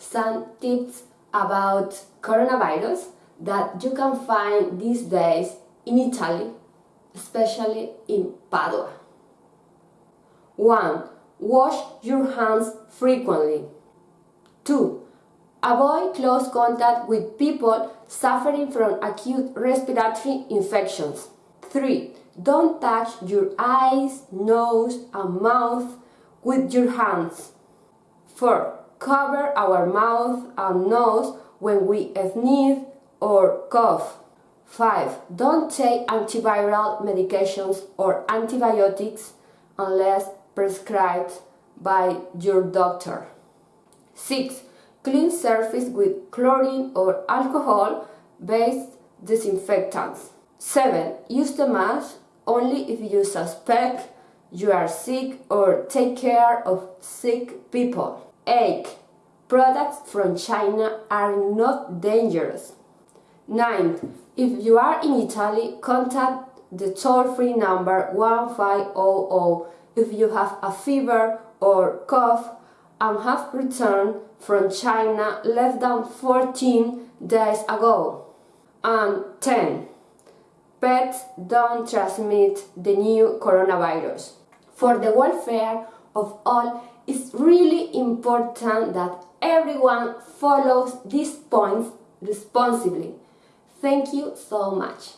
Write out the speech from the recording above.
some tips about coronavirus that you can find these days in Italy, especially in Padua. 1. Wash your hands frequently. 2. Avoid close contact with people suffering from acute respiratory infections. 3. Don't touch your eyes, nose and mouth with your hands. 4. Cover our mouth and nose when we sneeze or cough. 5. Don't take antiviral medications or antibiotics unless prescribed by your doctor. 6. Clean surface with chlorine or alcohol-based disinfectants. 7. Use the mask only if you suspect you are sick or take care of sick people. 8. Products from China are not dangerous. 9. If you are in Italy, contact the toll-free number 1500 if you have a fever or cough and have returned from China less than 14 days ago. And 10. Pets don't transmit the new coronavirus. For the welfare of all, it's really important that everyone follows these points responsibly. Thank you so much.